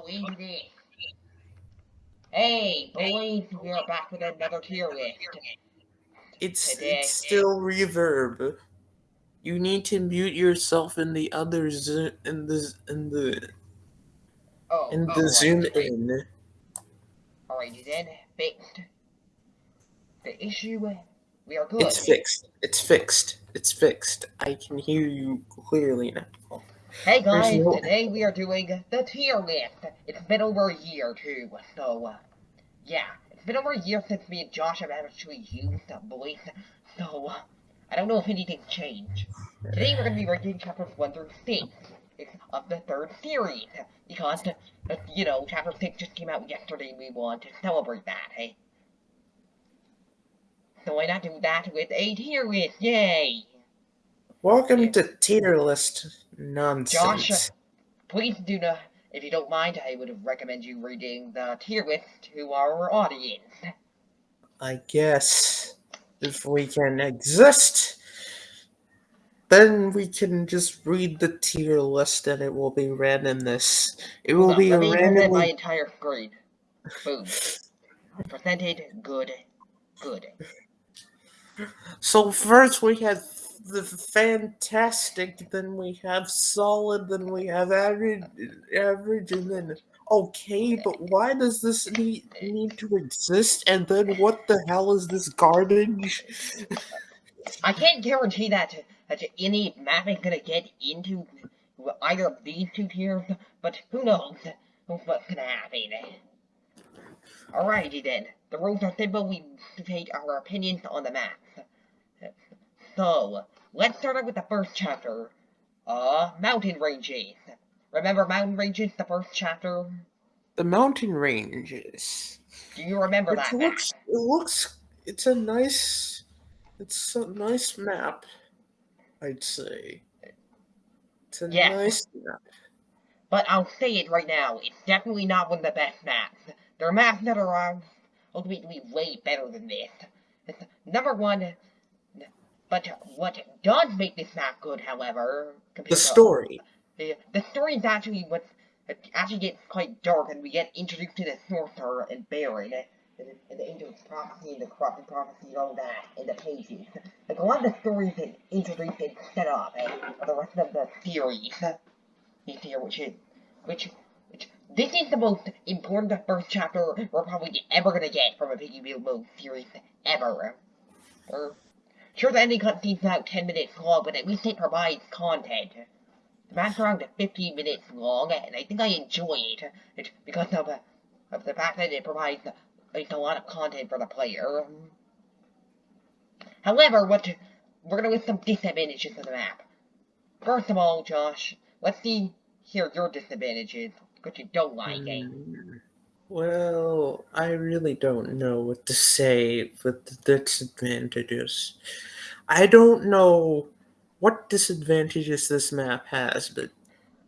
go into this. Hey, boys, we are back with another tier list. It's Today- it's still reverb. You need to mute yourself in the other zo- in the in the Oh, in oh, the oh, right, zoom right. in. Alrighty then, fixed. The issue, we are good. It's fixed. It's fixed. It's fixed. I can hear you clearly now. Hey guys, no- today we are doing the tier list. It's been over a year too, so uh, yeah, it's been over a year since me and Josh have actually used the voice, so uh, I don't know if anything's changed. Today we're gonna be ranking chapters one through six of the third series because uh, you know chapter six just came out yesterday. and We want to celebrate that, hey. So why not do that with a tier list? Yay! Welcome to tier list nonsense. Josh, please do not, if you don't mind, I would recommend you reading the tier list to our audience. I guess if we can exist, then we can just read the tier list and it will be randomness. It will on, be let me present my entire screen. Boom. Presented, good, good. So first we have the fantastic, then we have solid, then we have average, average, and then okay. But why does this need need to exist? And then what the hell is this garbage? I can't guarantee that, that any map is gonna get into either of these two tiers, but who knows what's gonna happen. Alrighty then, the rules are simple, we state our opinions on the map. So, let's start out with the first chapter. Uh, mountain ranges. Remember mountain ranges, the first chapter? The mountain ranges. Do you remember It that map? looks. It looks. It's a nice. It's a nice map. I'd say. It's a Yeah. nice map. But I'll say it right now, it's definitely not one of the best maps. There are maps that are um, ultimately way better than this. It's number one, but what does make this map good, however, The story. the, the story is actually what actually gets quite dark, and we get introduced to the sorcerer and Baron, and, and the angel's prophecy and the corrupted prophecy and all that in the pages. Like a lot of the stories that introduced and set up, and the rest of the series. You see, which is which which this is the most important first chapter we're probably ever gonna get from a Piggy Build Mode series ever. Or, sure, the ending cutscene's about 10 minutes long, but at least it provides content. The map's around 15 minutes long, and I think I enjoy it, because of, of the fact that it provides a lot of content for the player. However, what we're gonna list some disadvantages of the map. First of all, Josh, let's see here your disadvantages, what you don't like. Mm, Well, I really don't know what to say with the disadvantages. I don't know what disadvantages this map has, but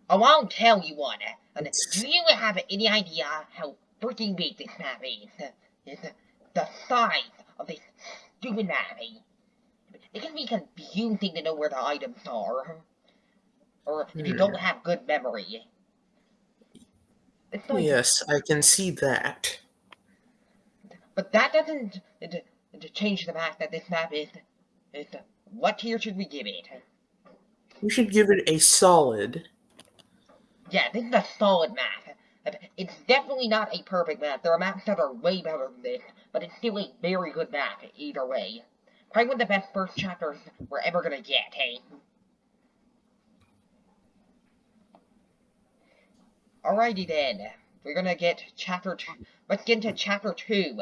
Oh, I'll tell you one. And It's- do you have any idea how freaking big this map is? Is the size of this stupid map. It can be confusing to know where the items are. Or if you Hmm. don't have good memory. Oh, like, yes, I can see that. but that doesn't d- d- change the fact that this map is, is what tier should we give it? We should give it a solid. Yeah, this is a solid map. It's definitely not a perfect map. There are maps that are way better than this, but it's still a very good map either way. Probably one of the best first chapters we're ever gonna get, hey? Alrighty then. We're gonna get chapter two. Let's get into chapter two.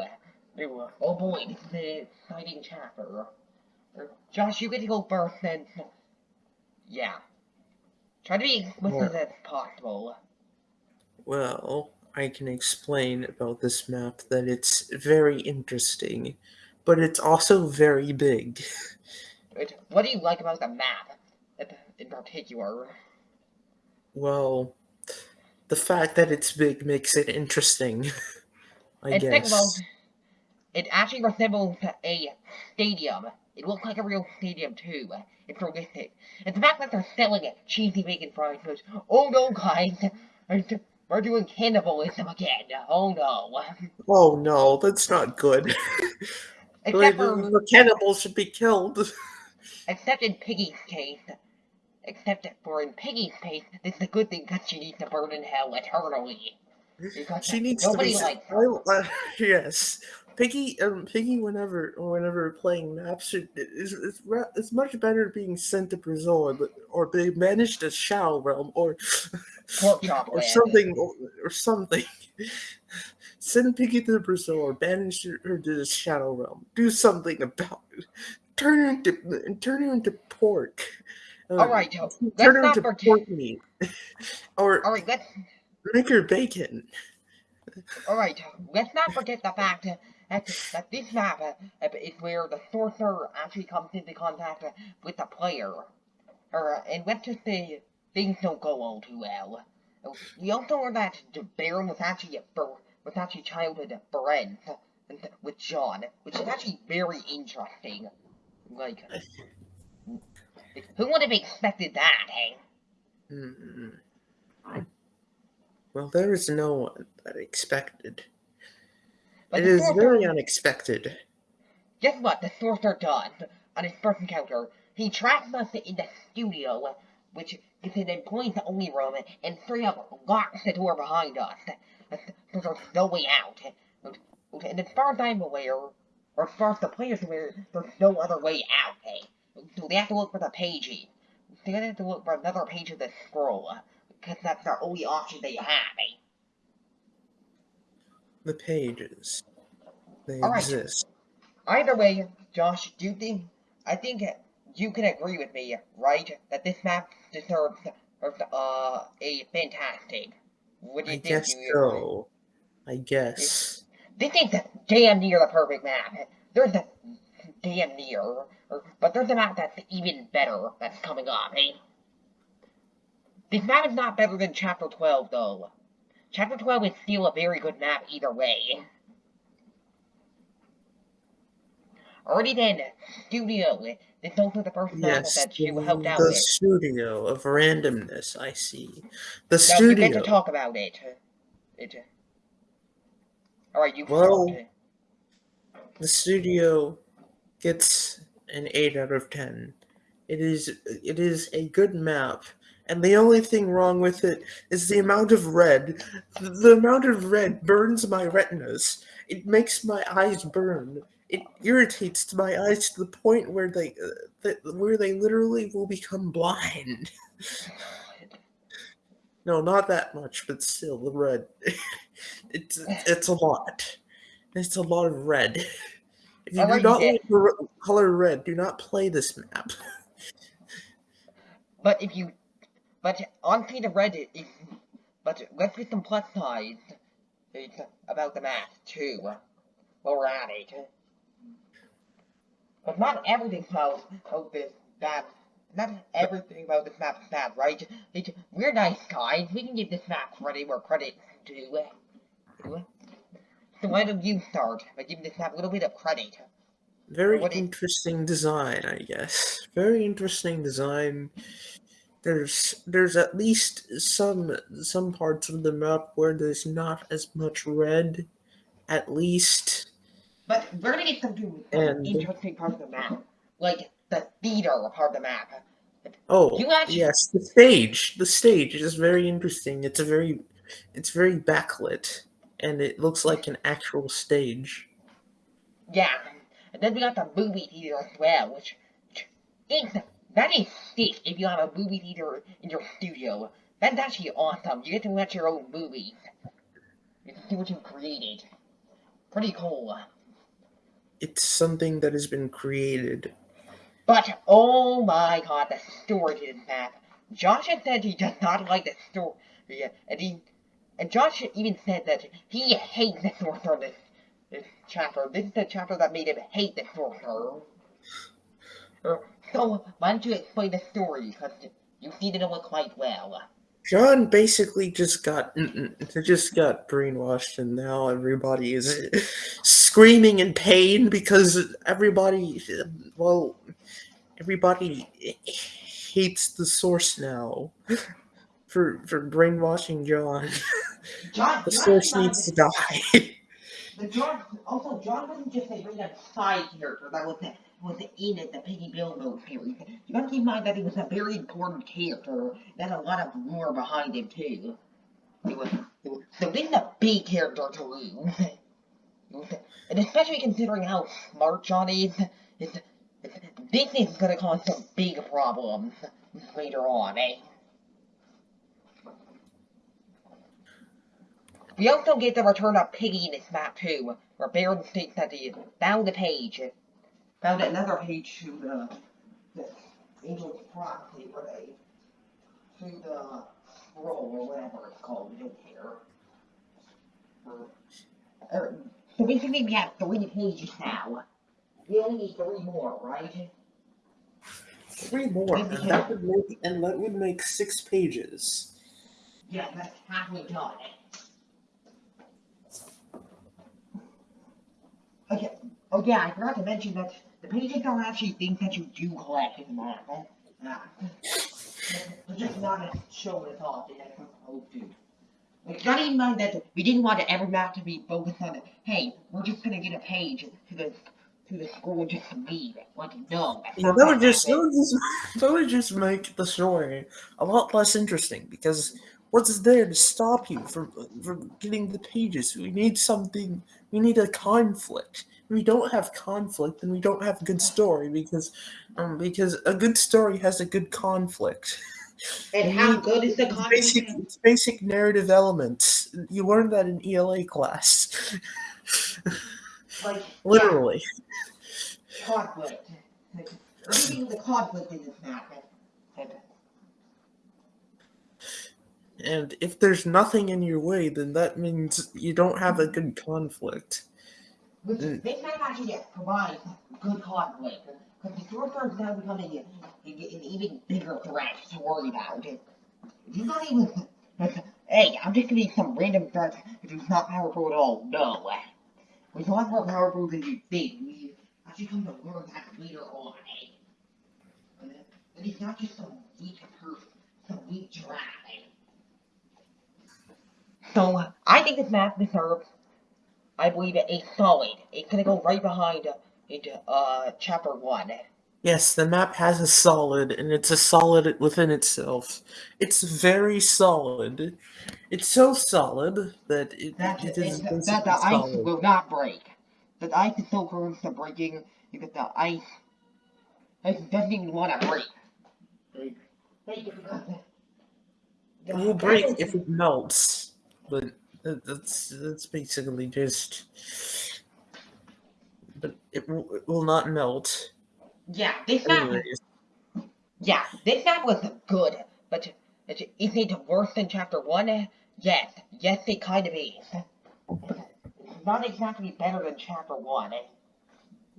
Oh boy, this is an exciting chapter. Josh, you get to go first then. Yeah. Try to be as explicit as possible. Well, I can explain about this map that it's very interesting, but it's also very big. What do you like about the map in- in particular? Well, the fact that it's big makes it interesting. I and guess. it actually resembles a stadium. It looks like a real stadium too. It's realistic. And the fact that they're selling it, cheesy bacon fries goes, oh no guys, we're doing cannibalism again. Oh no. Oh no, that's not good. Except the, for, the cannibals should be killed. except in Piggy's case. Except that for in Piggy's case, this is a good thing because she needs to burn in hell eternally. Because She needs nobody to be. likes her. I- uh, yes, Piggy. Um, Piggy. Whenever, whenever playing maps, should, is it's, it's much better being sent to Brazil or, or be banished to Shadow Realm or or something or, or something. Send Piggy to Brazil or banish her to the Shadow Realm. Do something about it. Turn her into turn her into pork. Uh, Alright, Joe, turn let's her not into forget- pork meat. or Alright, let's make her bacon. Alright, let's not forget the fact that, that this map uh, is where the sorcerer actually comes into contact uh, with the player. Or, and let's just say things don't go all too well. Uh, We also learned that the Baron was actually a was actually childhood friends with John, which is actually very interesting. Like, who would have expected that? Hmm. Well, there is no one that expected. But it is sorcerer- very unexpected. Guess what the sorcerer does on his first encounter? He traps us in the studio, which is an employees only room, and straight up locks the door behind us. So there's no way out. And as far as I'm aware, or as far as the players are aware, there's no other way out, eh? So they have to look for the pages. They have to look for another page of the scroll, because that's the only option they have, eh? The pages. They All right. exist. Either way, Josh, do you think I think you can agree with me, right? That this map deserves uh a fantastic. What do you I think? guess Do you agree? so. I guess. This is damn near the perfect map. There's damn near, or- but there's a map that's even better that's coming up, eh? This map is not better than Chapter 12, though. Chapter 12 is still a very good map either way. Already then, Studio, this is also the first map Yes, that you the, helped out the with. studio of randomness. I see. The Now, studio. to talk about it. It. Alright, you can Well-. The studio gets an eight out of ten. It is it is a good map, and the only thing wrong with it is the amount of red. The, amount of red burns my retinas. It makes my eyes burn. It irritates my eyes to the point where they uh, that, where they literally will become blind. No, not that much, but still the red. it's it's a lot. It's a lot of red. If you do Alright, not you like the color red, do not play this map. But if you, but honestly, the Reddit is, but let's get some plus sides it's about the map too. While we're at it, but not everything about about this map. Not everything about this map is bad, right? It, we're nice guys. We can give this map credit where credit's due. So why don't you start by giving this map a little bit of credit? Very What interesting design, I guess. Very interesting design. There's there's at least some some parts of the map where there's not as much red, at least. But we're gonna get some And- interesting parts of the map, like the theater part of the map. Oh, You actually- yes, the stage. The stage is very interesting. It's a very, it's very backlit, and it looks like an actual stage. Yeah, and then we got the movie theater as well, which is that is sick. If you have a movie theater in your studio, that's actually awesome. You get to watch your own movies. You can see what you created. Pretty cool. It's something that has been created. But oh my god, the story to this map. Josh said he does not like the story, and he and Josh even said that he hates the sorcerer. This this chapter. This is the chapter that made him hate the sorcerer. So why don't you explain the story? Because you seem to know it quite well. John basically just got mm, mm, just got brainwashed, and now everybody is screaming in pain because everybody, well, everybody hates the source now for for brainwashing John. The source needs to die. But John, also John wasn't just a random side character that was was in it, the Piggy Build mode series. You gotta keep in mind that he was a very important character. That had a lot of lore behind him too. It was, it was so a big character to lose. And especially considering how smart John is, it's, it's, this is gonna cause some big problems later on, eh? We also get the return of Piggy in this map too, where Baron states that he found a page, found another page to the, the Angel's Prophecy, where they, to the scroll or whatever it's called, we don't care. Or- or- so basically we have three pages now. We only need three more, right? Three more, and that would make and that would make six pages. Yeah, that's halfway done. Okay. Oh yeah, I forgot to mention that the pages don't actually think that you do collect in Marvel. Yeah. Uh, they're just not as shown as often as we're supposed to. Like, not even mind that we didn't want every map to be focused on, hey, we're just gonna get a page to the to the school and just leave it. Like, no. Yeah, that would just that would just that would just make the story a lot less interesting because what's there to stop you from from getting the pages? We need something. We need a conflict. If we don't have conflict, then we don't have a good story because um because a good story has a good conflict. And how good is the basic, conflict? it's basic narrative elements. You learned that in ELA class, Like, yeah. literally. conflict. Like, everything is a conflict in this map. And, if there's nothing in your way, then that means you don't have a good conflict. which Mm. this map actually provides good conflict. Because the sorcerer is now becoming a, a, an even bigger threat to worry about. He's not even. Hey, I'm just gonna be some random threat he's not powerful at all. No. A lot more powerful than you think. We actually come to learn that later on. eh? And he's not just some weak person, some weak dragon. So, I think this map deserves, I believe, a solid. It's gonna go right behind uh, into uh, chapter 1. Yes, the map has a solid, and it's a solid within itself. It's very solid. It's so solid that it, That, it it, is that basically the ice will not break. That the ice is so close to breaking because the ice, ice doesn't even want to break. Like, like, It will break if it melts, but that- that's that's basically just. But it will, it will not melt. Yeah, this map Anyways, Yeah, this map was good, but is it worse than chapter one? Yes, yes, it kind of is. It's not exactly better than chapter one.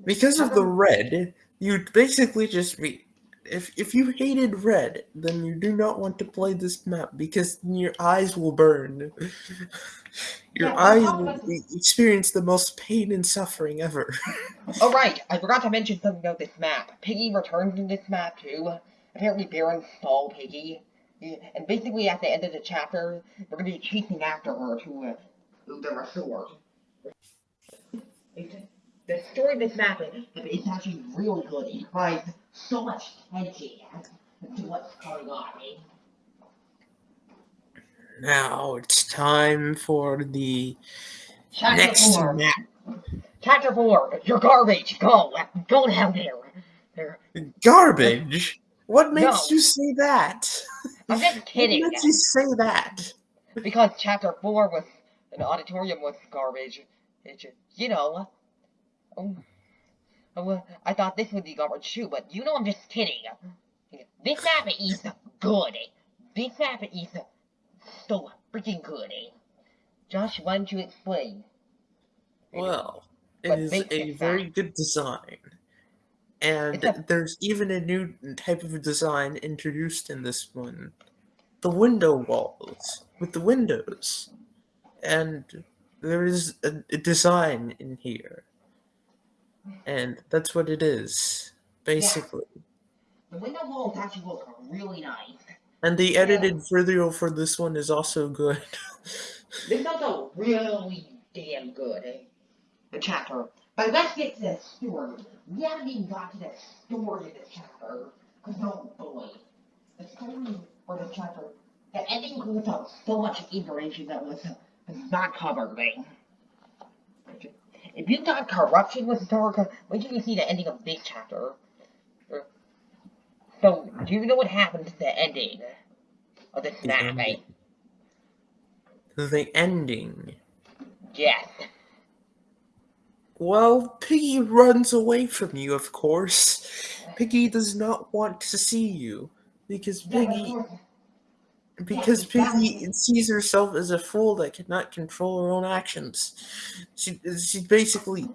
because of the red, you'd basically just be. If if you hated red, then you do not want to play this map because your eyes will burn. Your Yeah, eyes will experience the most pain and suffering ever. Oh right, I forgot to mention something about this map. Piggy returns in this map too. Apparently Baron stole Piggy. And basically at the end of the chapter, we're gonna be chasing after her to uh, to the resort. It's- The story of this map is, actually really good. It so much tension to what's going on. eh? now it's time for the Chapter next four. map. Chapter four. You're garbage. Go. Go down there. there. Garbage. What makes No. you say that? I'm just kidding. What makes you say that? because chapter four was an auditorium was garbage. It you know. Oh, Uh, I thought this would be garbage too, but you know I'm just kidding. This map is good. This map is so freaking good. Josh, why don't you explain? Well, it is a very good design. And there's even a new type of design introduced in this one. The window walls with the windows. And there is a, a design in here. And that's what it is, basically. The window walls actually look really nice. And the Yeah. edited video for this one is also good. This is also really damn good. eh? The chapter. But let's get to the story. We haven't even got to the story of the chapter. Cause oh boy. The story or the chapter. The ending includes uh, so much information that was, was not covered. eh? If you thought corruption was uh, wait till you see the ending of this chapter. So, do you know what happened to the ending of this The map, ending. The ending. Yes. Well, Piggy runs away from you, of course. Piggy does not want to see you because Piggy. Because. Piggy sees herself as a fool that cannot control her own actions. She she basically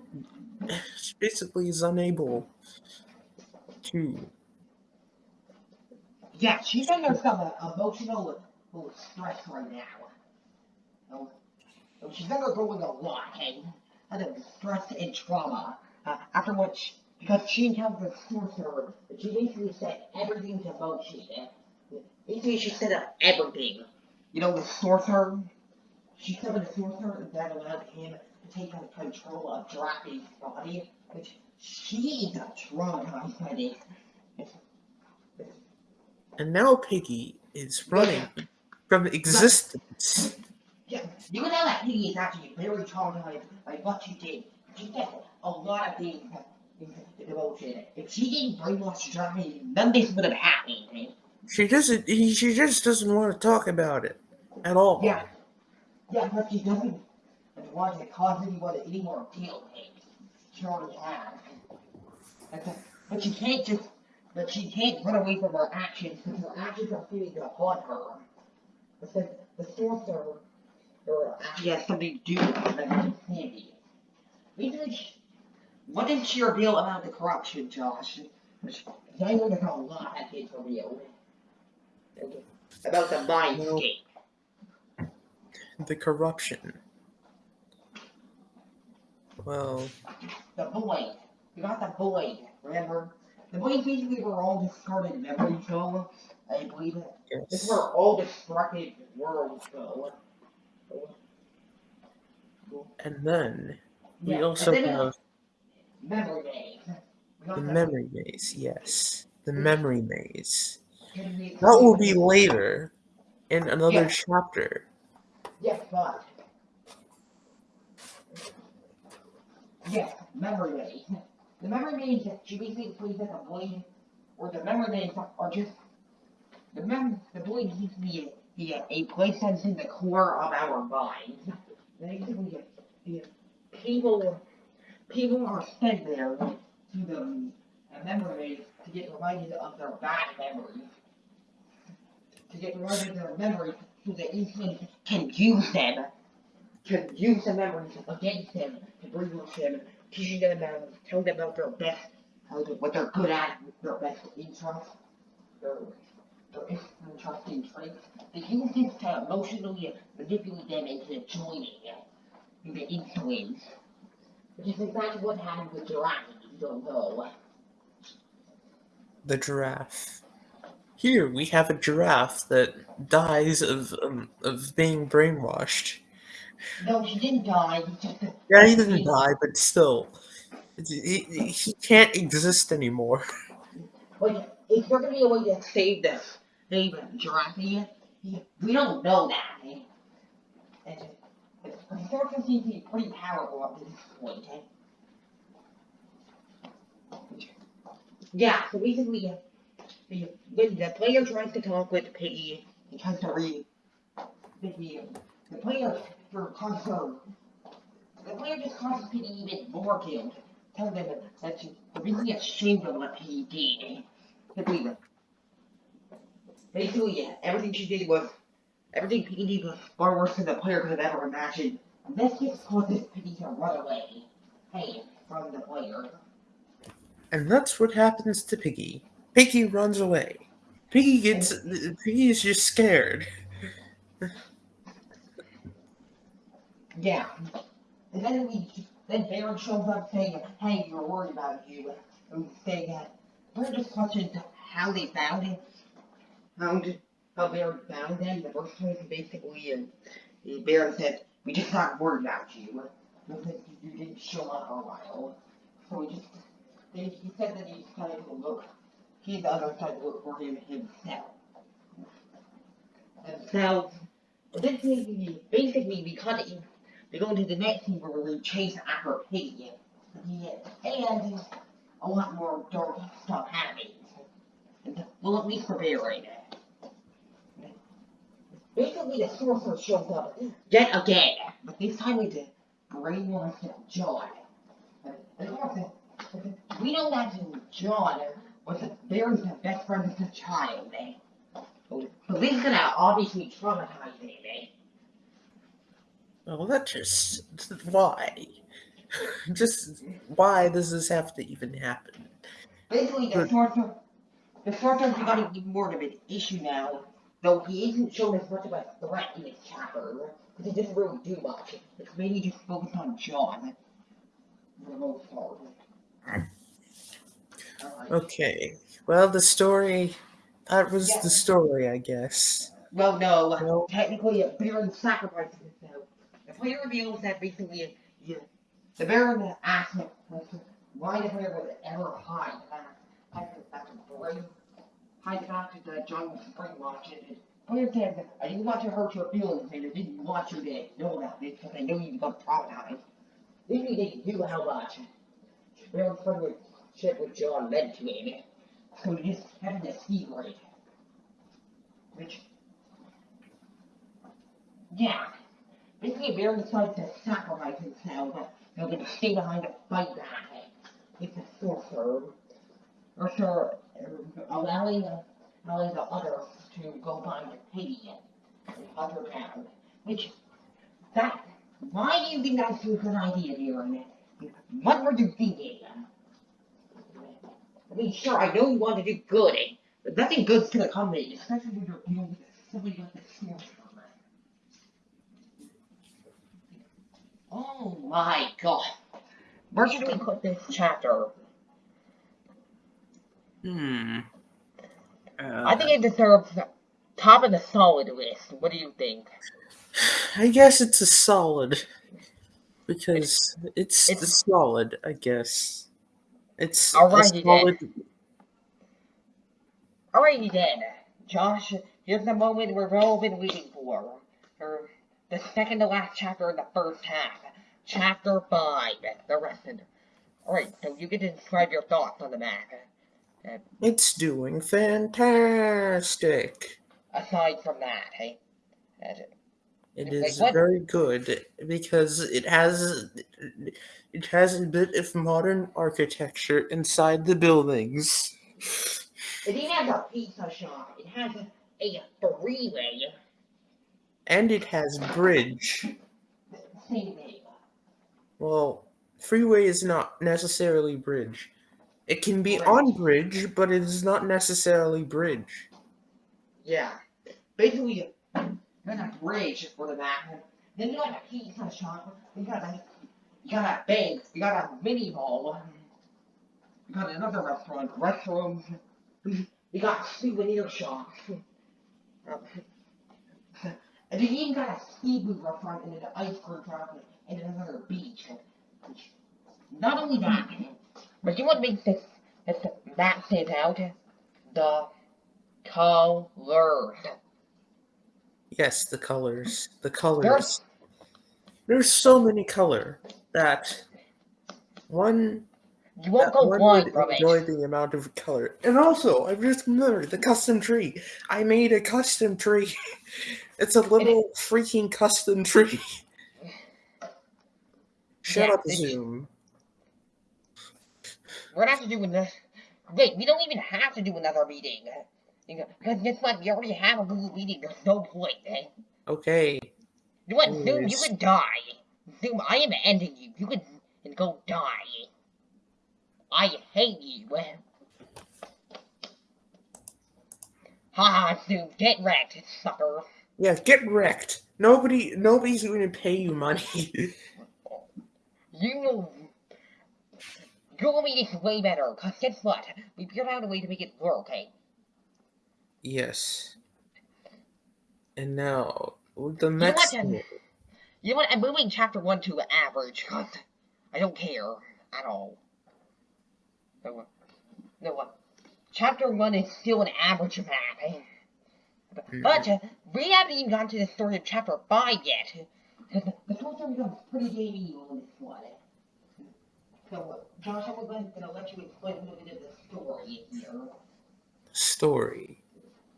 she basically is unable to Yeah, she's under some uh, emotional uh, stress right now. Oh, oh, she's undergoing a lot, hey? Under stress and trauma. Uh, after which, because she encountered a sorcerer, she basically set everything to motion. Uh, Basically, she set up everything. You know, the sorcerer? She summoned a sorcerer that allowed him to take on control of Drapi's body, which she is traumatized by this. and now Piggy is running from existence. Yeah, you know that Piggy is actually very traumatized by what she did. She did a lot of things in the devotion. If she didn't brainwash Drapi, none of this would have happened. She doesn't he, she just doesn't want to talk about it at all. Yeah. Yeah, but she doesn't want to cause anyone any more eh? She already has. But she can't just, but she can't run away from her actions because her actions are feeling to haunt her. Because the sorcerer or actually has something to do with the she- what did she reveal about the corruption, Josh? I know there's a lot that gets revealed. About the mindscape. The corruption. Well, The void. You got the void, remember? The void basically were all discarded memories go. I believe it. This is yes. where all destructive worlds go. And then we Yeah, also then have memory maze. The the- memory maze. Yes, the hmm. memory maze. That will be later in another Yeah. chapter. Yes, but. Yes, memory maze. The memory maze, she basically plays as a void, or the memory maze are just. The mem the void needs to be a, be a, a place that's in the core of our minds. Basically, the people people are sent there to the memory maze to get reminded of their bad memories. To get reminded of their memories so that influence can use them, can use the memories against them, to brainwash them, teaching them about, tell them about their best, to, what they're good at, their best interests, their, their interesting traits. They use this to emotionally manipulate them into joining in the influence. Which is exactly what happened with Giraffe, if you don't know. The giraffe. Here we have a giraffe that dies of um, of being brainwashed. No, he didn't die, Yeah, he doesn't die, but still, he, he can't exist anymore. Like, is there gonna be a way to save the save Giraffe? He, we don't know that. eh? The character seems to be pretty powerful up to this point. eh? Yeah, so basically, the, when the player tries to talk with Piggy, he tries to read Piggy, the player for causes the player just causes Piggy even more guilt, telling them that she's really ashamed of what he did. Basically, basically, yeah, everything she did was, everything Piggy did was far worse than the player could have ever imagined. This just causes Piggy to run away, hey, from the player. And that's what happens to Piggy. Piggy runs away. Piggy gets Piggy is just scared. Yeah. And then we, then Baron shows up saying, hey, we're worried about you. And saying, we're just questioned how they found it. How did, how Baron found them in the first place. Basically, and Baron said, we just got word about you. Because you didn't show up for a while. So we just, he he said that he decided to look, the other side to look for him himself. And so, basically, basically we cut it, we go into the next scene where we chase after Piggy. And a lot more dark stuff happens. Well, at least for Baron. Basically, the sorcerer shows up yet again, but this time with the brainwashed John. And of course, we know that John was Baron's best friend as a child, eh? Is gonna obviously traumatize eh? Well, that just why? just why does this have to even happen? Basically, the Good. sorcerer, the sorcerer's becoming even more of an issue now, though he isn't shown as much of a threat in this chapter, because he doesn't really do much. It's mainly just focused on John, for the most part. Okay. Well, the story. That was Yeah. the story, I guess. Well, no, No. technically, a Baron sacrifices himself. The player reveals that basically, yeah, the Baron asked him, why the player would ever hide back after, after brain, hide to the John was brainwashed. And the player said, I didn't want to hurt your feelings, and I didn't want you to know about this because I know you got traumatized. He didn't knew how much Baron's friendship with John meant to him. So he just had a secret. Which yeah. Basically, Baron decides to sacrifice himself. They're going to stay behind to fight back. It's a sorcerer. Or sure, uh, allowing, allowing uh, the others to go find Piggy and hunt her down. Which, that, why do you think that's a good idea, Baron? What were you thinking? I mean, sure, I know you want to do good, but nothing good's gonna come of it, especially when you're dealing with somebody like the sorcerer. Oh my god. Where should we put this chapter? Hmm. I think it deserves top of the solid list. What do you think? I guess it's a solid because it's, It's- solid. I guess it's Alrighty then. solid. Alrighty then, Josh, here's the moment we've all been waiting for. For the second to last chapter in the first half. Chapter 5, the rest of Alright, so you get to describe your thoughts on the map. Uh, It's doing fantastic. aside from that, hey? Uh, It Like very good because it has it has a bit of modern architecture inside the buildings. It even has a pizza shop. It has a, a freeway. And it has bridge. Same thing. Well, freeway is not necessarily bridge. It can be Bridge. on bridge, but it is not necessarily bridge. Yeah. Basically, you got a bridge for the map. Then you got a pizza shop. You got a, you got a bank. You got a mini mall. You got another restaurant. Restrooms. You got souvenir shops. And then you even got a seafood restaurant and an ice cream shop and another beach. Not only that, but you want to make this, this map stand out? The colors. Yes, the colors. The There's colors. There's so many color that one You won't that go one blind would from enjoy it. the amount of color. And also, I've just remembered the custom tree. I made a custom tree. it's a little freaking custom tree. Shut Yeah, up, Zoom. We're gonna have to do another. Wait, we don't even have to do another meeting. Because guess what? We already have a Google meeting. There's no point. Eh? Okay. You want Zoom? You can die. Zoom, I am ending you. You can and go die. I hate you. Haha, Zoom, get wrecked, sucker. Yeah, get wrecked. Nobody, nobody's going to pay you money. You Google Meet is way better, cause guess what? We figured out a way to make it work, eh? yes. And now, the know what, next. Then? You know what? I'm moving chapter one to average I don't care at all. No, no, chapter one is still an average map. But uh, we haven't even gotten to the story of chapter five yet. The, the story becomes pretty damn evil in this one. So, uh, Josh, I'm going to let you explain a little bit of the story here. story.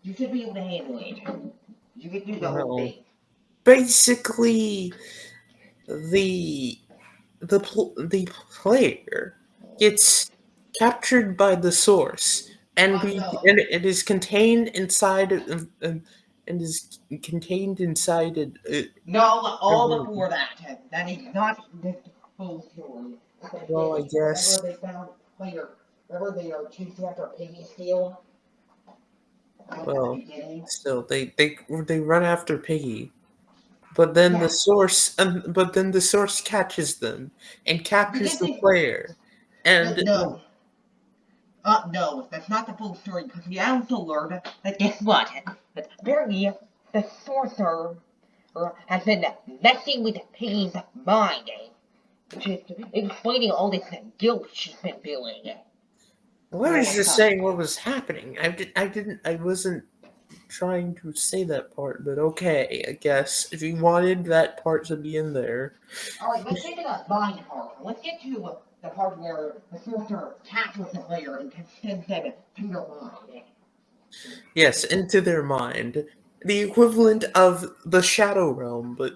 You should be able to handle it. You can do the whole Well, thing. Basically, the the pl- the player gets captured by the source, and we and it is contained inside of, um, and is contained inside it. Uh, No, all Mhm. before that. That is not the full story. Well, I guess- Remember they found player. Remember they are chasing after Piggy Steel? Well, still, they they they run after Piggy, but then Yeah. the source, um, but then the source catches them and captures the player, and no. Uh, no, that's not the full story because we also learned that guess what? That apparently the sorcerer uh, has been messing with Piggy's mind, eh? which is explaining all this guilt she's been feeling. I was just saying what was happening. I did. I didn't. I wasn't trying to say that part, but okay. I guess if you wanted that part to be in there, Alright, let's get to the mind part. Let's get to uh, the part where the sorcerer captures the player and sends them to their mind. yes, into their mind, the equivalent of the Shadow Realm, but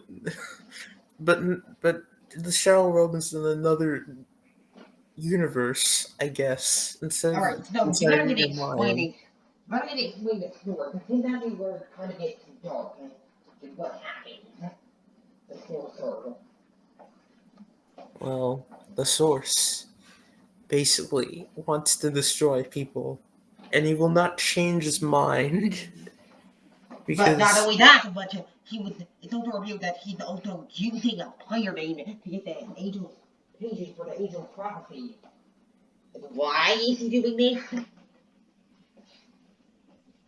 but but the Shadow Realm is in another universe, I guess. Instead of Alright, so better of explaining. Better get explain the story, because then where it kind of gets dark and and what happens. The sorcerer. Well, the source basically wants to destroy people, and he will not change his mind. But not only that, but he was. It's also revealed that he's also using a player name to get the angel pages for the angel prophecy. Why is he doing this?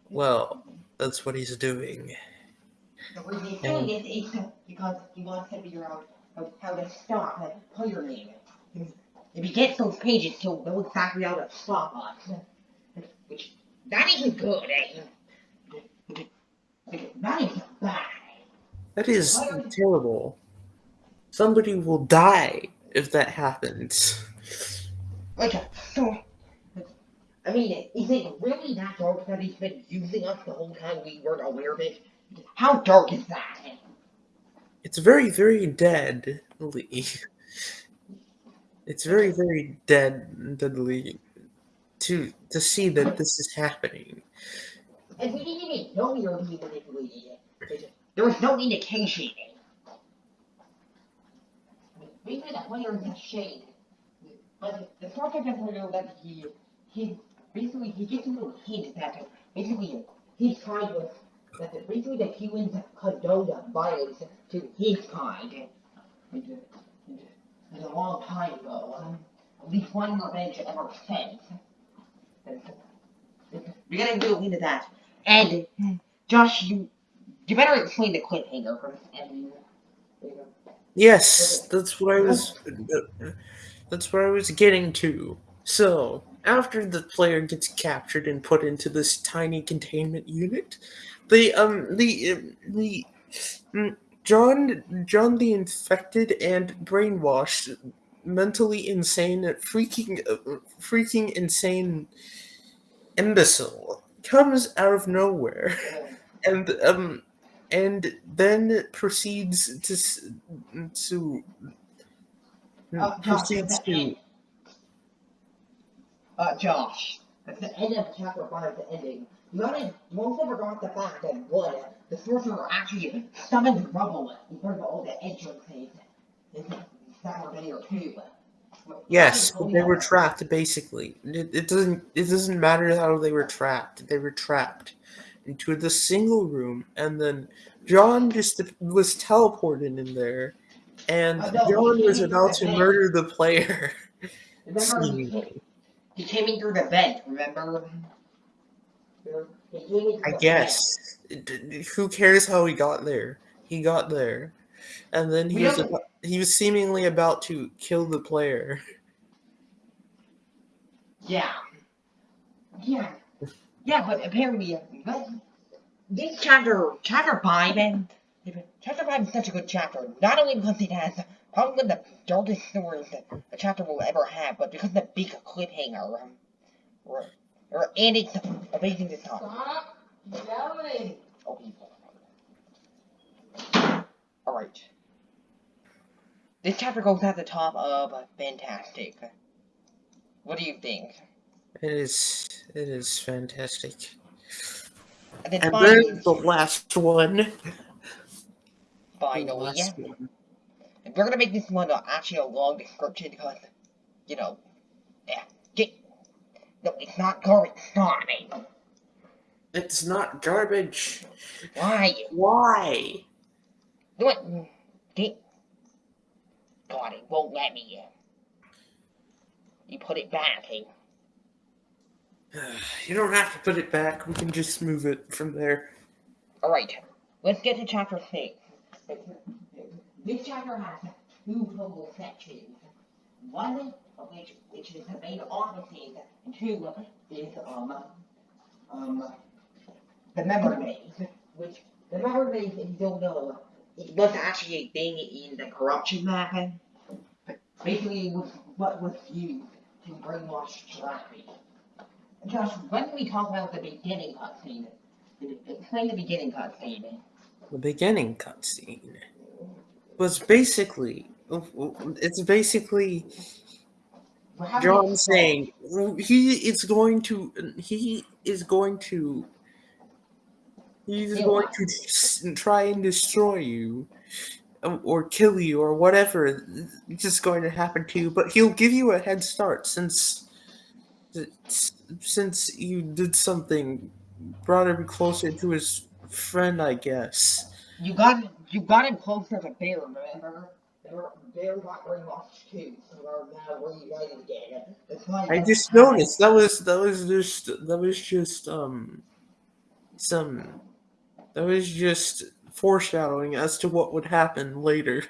Well, that's what he's doing. The reason he's doing this is because he wants to figure out how, to stop that player name. If he gets those pages, he'll know exactly how to stop us. Which, that isn't good, eh? That is bad. That is terrible. Somebody will die if that happens. Like, so. I mean, is it really that dark that he's been using us the whole time we weren't aware of it? How dark is that? It's very, very deadly. It's very, very dead, deadly to to see that this is happening. And we didn't even know we were being manipulated. There was no indication. Maybe that player is a shade. But the sort of player that he, he, basically, he gets a little hint that basically he's trying to, that basically the humans condone violence to his kind. And, uh, and, uh, and a long time ago. Uh, at least one revenge ever since. And, we gotta go into that. And Josh, you you better explain the cliffhanger first. And Yes, that's what I was. That's where I was getting to. So after the player gets captured and put into this tiny containment unit, the um the um, the mm, John John the infected and brainwashed, mentally insane, freaking uh, freaking insane imbecile comes out of nowhere and um and then proceeds to to uh, proceeds to. Uh, Josh, At the end of chapter five. The ending. You gotta you also forgot the fact that one, the sorcerer actually summoned rubble in front of all the entrances. It's Saturday or two. yes but they were trapped basically it, it doesn't it doesn't matter how they were trapped they were trapped into the single room and then john just was teleported in there and Uh, no, john was about to murder the player Remember, he came, in through the vent. Remember? He came in through I guess. D- Who cares how he got there? he got there, and then he We was about, he was seemingly about to kill the player. Yeah. Yeah. Yeah, but apparently, uh, but this chapter, chapter 5, and chapter 5 is such a good chapter. Not only because it has probably one of the darkest stories that a chapter will ever have, but because of the big cliffhanger. Um, or, or, and it's amazing to talk. Stop yelling. Okay. Alright. This chapter goes at the top of uh, Fantastic. What do you think? It is it is fantastic. And then And finally, then the last one. The last one. We're gonna make this one uh, actually a long description because, you know, yeah, get, no, it's not garbage, it. It's not garbage. Why? Why? Do it. Get. God, it won't let me. You put it back, eh? You don't have to put it back. We can just move it from there. Alright, let's get to chapter 6. This chapter has two total sections. One of which, which is the main offices, and two is, um, um, the memory maze, which, the memory maze, if you don't know, it was actually a thing in the corruption. But basically, it was what was used to brainwash Jirachi. Josh, when we talk about the beginning cutscene, explain the beginning cutscene. The beginning cutscene was basically. It's basically do you John saying he is going to. He is going to. He's Kill going to try and destroy you. Or kill you, or whatever is just going to happen to you. But he'll give you a head start since. Since you did something, brought him closer to his friend, I guess. You got you got him closer to Bear, remember? Bear, Bear got brainwashed too, so they're now reunited again. That's why I just noticed that was that was just that was just um some that was just foreshadowing as to what would happen later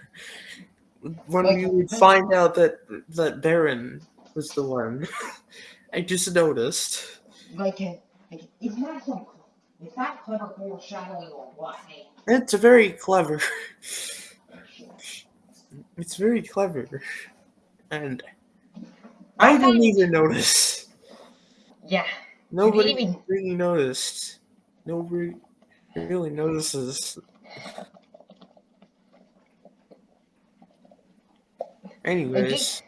when we would find out that that Baron was the one. I just noticed. Like, uh, like it's not some it's not clever foreshadowing or what? It's very clever. It's very clever, and I didn't even notice. Yeah, Nobody even- really noticed. Nobody really notices. Anyways,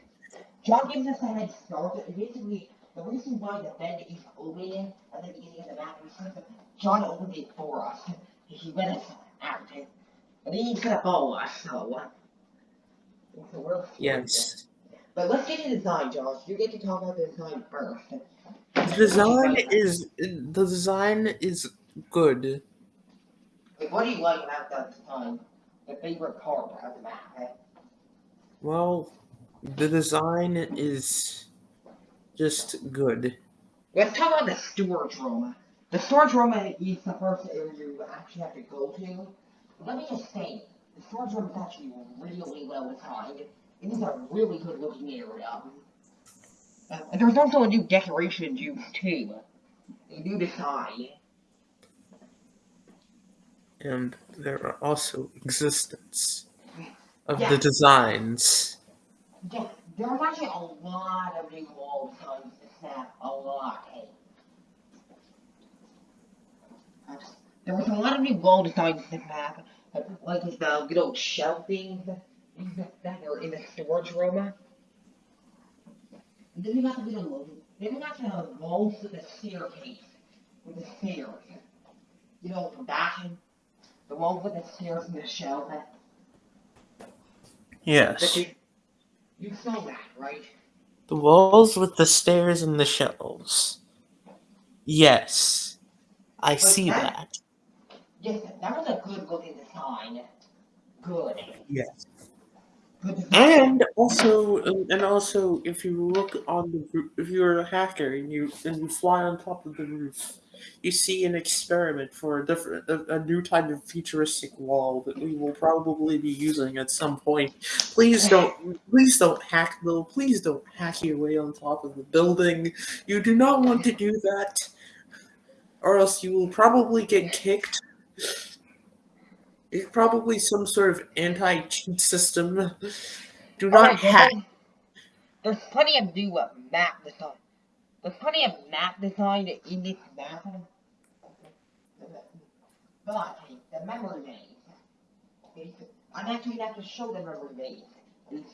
John gives us a head start. Basically, the reason why the bed is open at the beginning of the map is because John opened it for us. He let us he's gonna follow us, so. yes. But let's get into design, Josh. You get to talk about the design first. The design is the design is good. Like, what do you like about that design? The favorite part of the map? eh? Well, the design is just good. Let's talk about the storage room. The storage room is the first area you actually have to go to. Let me just say, the storage room is actually really well designed. It is a really good looking area. Uh, and there's also a new decoration used too. A new design. And there are also existence of Yeah. the designs. Yeah, there's actually a lot of new wall designs map. A lot. There was a lot of new wall designs in this map. Like the little shelving that are in the storage room. And then we got the little, then we got the walls with the staircase. With the stairs. You know, from bashing. The walls with the stairs and the shelf. Yes. you, you saw that, right? The walls with the stairs and the shelves. Yes. I see that- that. Yes, that was a good looking design. Good. Yes. Good. And also, um, and also, if you look on the roof, if you're a hacker and you and you fly on top of the roof, you see an experiment for a different, a, a new type of futuristic wall that we will probably be using at some point. Please don't, please don't hack though. Please don't hack your way on top of the building. You do not want to do that, or else you will probably get kicked. It's probably some sort of anti-cheat system. Do not well, hack. There's plenty of new uh, map design. There's plenty of map design in this map. But the memory maze. I'm actually have to show the memory maze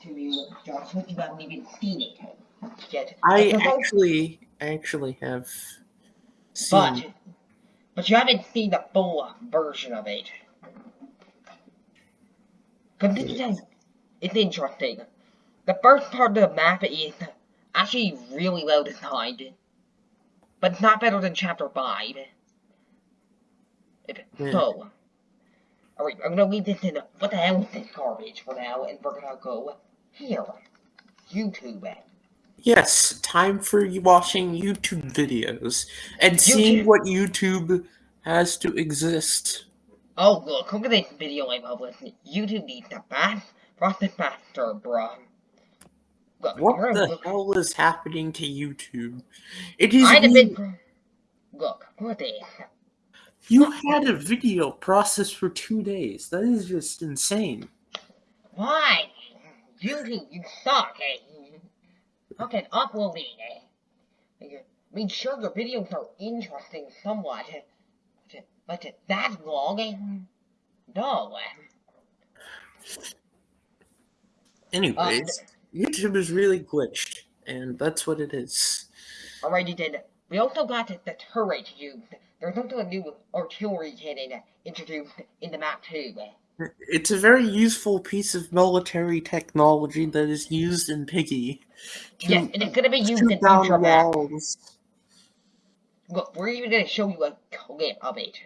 to you, Josh, since you haven't even seen it yet. I But the whole- actually, actually have But, hmm. but you haven't seen the full uh, version of it. But this is, it's interesting. The first part of the map is actually really well designed. But it's not better than chapter 5. It, Yeah. So, alright, I'm gonna leave this in, what the hell is this garbage for now, and we're gonna go here. YouTube. Yes, time for watching YouTube videos and seeing YouTube. what YouTube has to exist. Oh look, look at this video I published. YouTube needs to fast, process faster, bruh. Look, What the look, hell is happening to YouTube? It is I had a you, Look, look at this. you had a video processed for two days. That is just insane. Why? YouTube, you suck, eh? Fucking uploading, eh? I mean, sure, your videos are interesting somewhat, eh, but, but that long, eh? No. eh. Anyways, YouTube is really glitched, and that's what it is. Alrighty then. We also got the turret used. There's also a new artillery cannon introduced in the map too. It's a very useful piece of military technology that is used in Piggy to Yes, and it's gonna be used in maps. walls. Look, we're even gonna show you a of it.